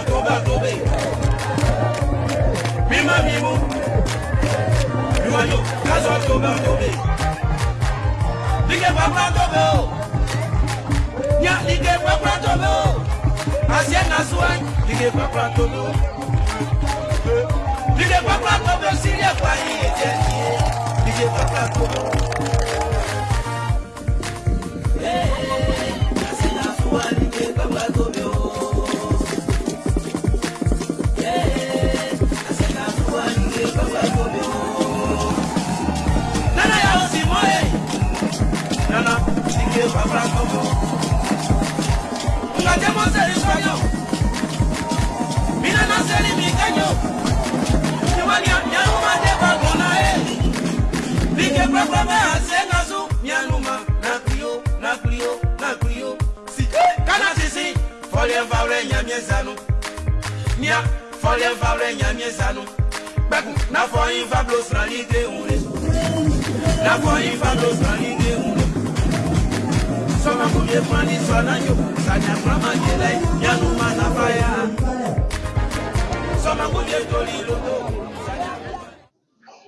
Tobe. Mima mimu. Luayo, Kazo Tobe Tobe. Lige Papa Tobe o. Nya Lige Papa Tobe o. Asie Nasuai, Lige Papa Tobe o. Lige Papa Tobe o Siria kwa iye jeni. Lige Papa Tobe o. Hey, hey, hey, Asie Tobe.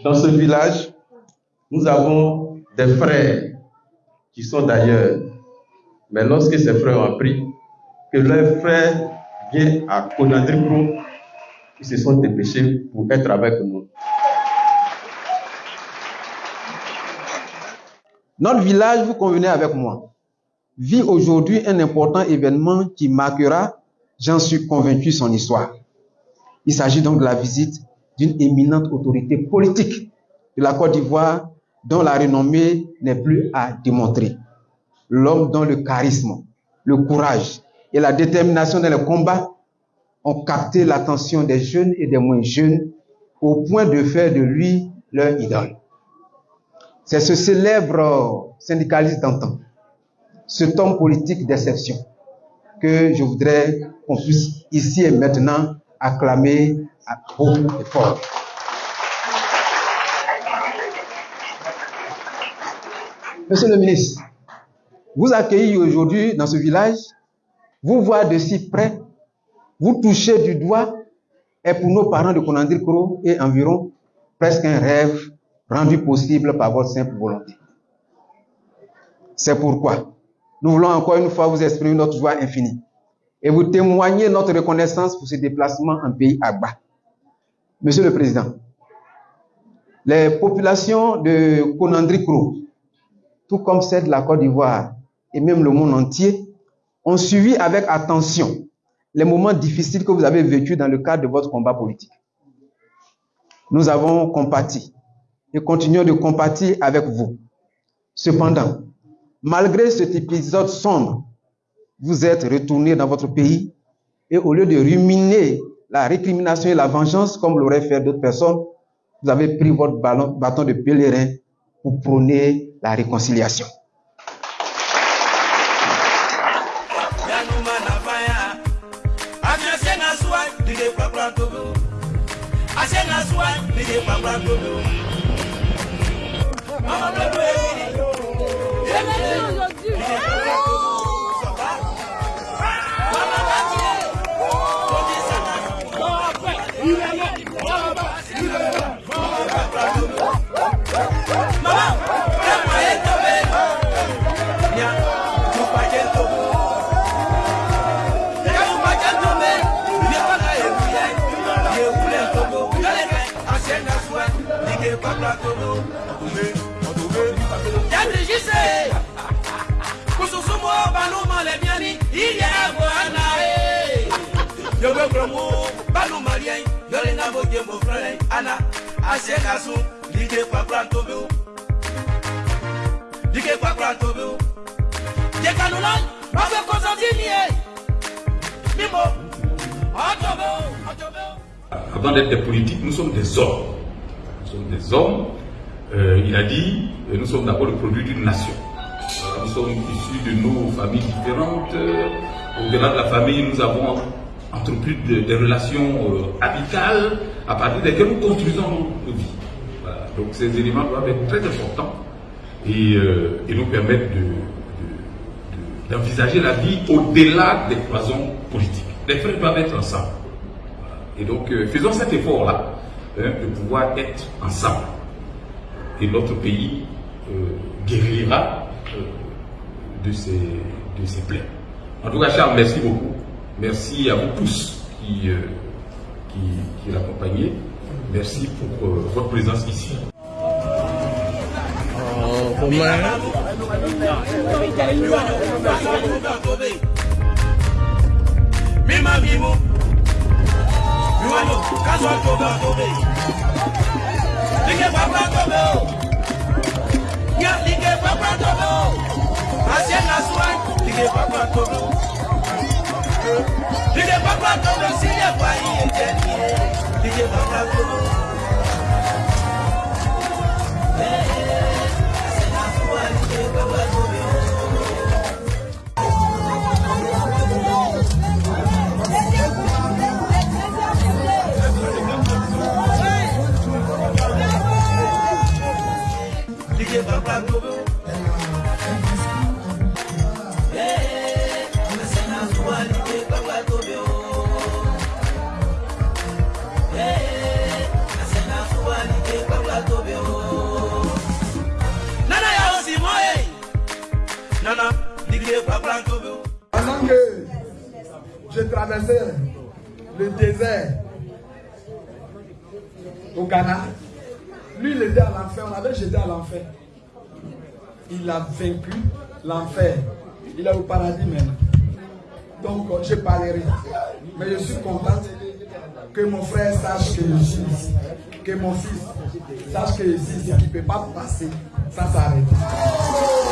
Dans ce village, nous avons des frères qui sont d'ailleurs. Mais lorsque ces frères ont appris que leur frère vient à Konadripro, ils se sont dépêchés pour être avec nous. Notre village, vous convenez avec moi, vit aujourd'hui un important événement qui marquera, j'en suis convaincu, son histoire. Il s'agit donc de la visite d'une éminente autorité politique de la Côte d'Ivoire dont la renommée n'est plus à démontrer. L'homme dont le charisme, le courage et la détermination dans le combat ont capté l'attention des jeunes et des moins jeunes au point de faire de lui leur idole. C'est ce célèbre syndicaliste d'antan, cet homme politique d'exception, que je voudrais qu'on puisse ici et maintenant acclamer à haut et fort. Monsieur le ministre, vous accueillir aujourd'hui dans ce village, vous voir de si près, vous toucher du doigt, est pour nos parents de Konandir Koro et environ presque un rêve rendu possible par votre simple volonté. C'est pourquoi nous voulons encore une fois vous exprimer notre joie infinie et vous témoigner notre reconnaissance pour ce déplacement en pays Agba. Monsieur le Président, les populations de Konandri Kro, tout comme celles de la Côte d'Ivoire et même le monde entier, ont suivi avec attention les moments difficiles que vous avez vécus dans le cadre de votre combat politique. Nous avons compati et continuons de compatir avec vous. Cependant, malgré cet épisode sombre, vous êtes retourné dans votre pays et au lieu de ruminer la récrimination et la vengeance comme l'auraient fait d'autres personnes, vous avez pris votre bâton de pèlerin pour prôner la réconciliation. dey kpakpla tobi o ase na suwa mi dey kpakpla tobi o ọmọ tó do ebi ni yémi. Avant d'être des politiques, nous sommes des hommes. Nous sommes des hommes. Euh, il a dit, euh, nous sommes d'abord le produit d'une nation. Euh, Nous sommes issus de nos familles différentes. Au-delà de la famille, nous avons entrepris de- des relations amicales à partir desquelles nous construisons nos, vies. Donc ces éléments doivent être très importants et, nous permettre de- de- de- d'envisager la vie au-delà des cloisons politiques. les frères doivent être ensemble. Et donc, faisons cet effort-là hein, de pouvoir être ensemble. Et notre pays euh, guérira euh, de, ses, de plaies. En tout cas, Charles, merci beaucoup. Merci à vous tous qui, euh, qui. Merci pour euh, votre présence ici. Lige papa tobe o. Ya lige papa tobe o. Asie na suan lige papa tobe o. Lige papa tobe si le pa iye je ni. Lige papa tobe o. Pendant que je traversais le désert au Ghana, lui il était à l'enfer, on avait jeté à l'enfer. Il a vaincu l'enfer. Il est au paradis maintenant. Donc euh, je parlerai. Mais je suis content que mon frère sache que je suis. Que mon fils sache que je suis ici. Il ne peut pas passer sans s'arrêter.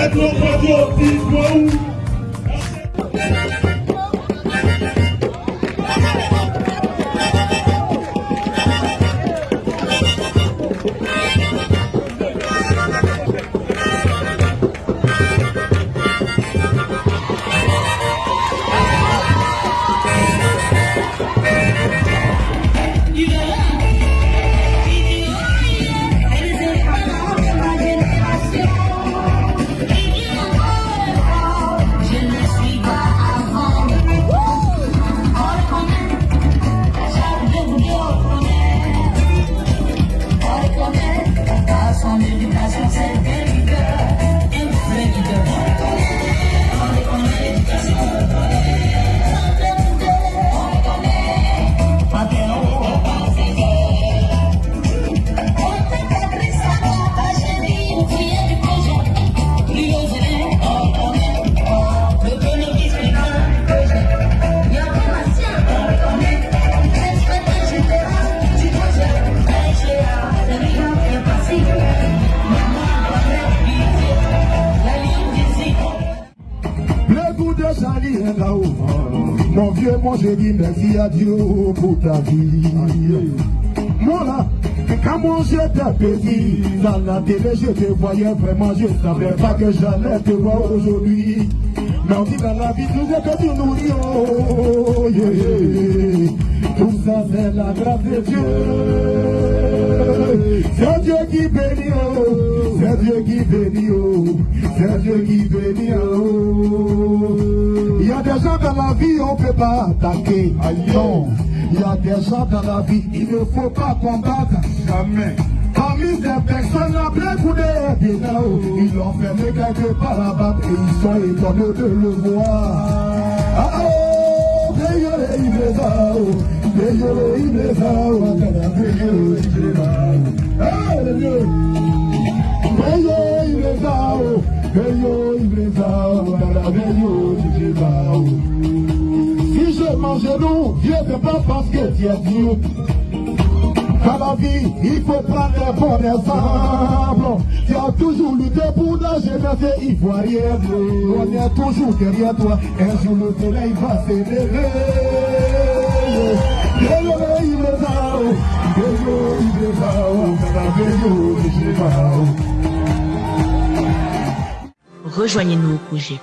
Ẹ̀dùn ọkọ̀ ọdún òbí ìgbòhùn. Vieux, moi je dis merci à Dieu pour ta vie. Moi là, quand moi j'étais petit, dans la télé je te voyais vraiment, je savais pas que j'allais te voir aujourd'hui. Mais on dit dans la vie, que tu nous dis, oh, yeah, yeah. tout ça c'est la grâce de Dieu. C'est Dieu qui bénit, oh, c'est Dieu qui bénit, oh, c'est Dieu qui bénit, oh. Dans la vie, on ne peut pas attaquer. Non, il y a des gens dans la vie, il ne faut pas combattre. Jamais. Parmi ces personnes, la plein Bénao, ils l'ont fermé quelque part là-bas et ils sont étonnés de le voir. Ah oh, Beyole Ibrezao, Beyole Ibrezao, Akada Beyole Ibrezao. Ah, le Dieu. Beyole Ibrezao, Beyole Ibrezao, Akada Beyole Ibrezao. Si je mange nous, Dieu ne pas parce que tu es Dieu. Dans la vie, il faut prendre les bons exemples. Tu as toujours lutté pour la jeunesse ivoirienne. On est toujours derrière toi. Un jour le soleil va là. Rejoignez-nous au projet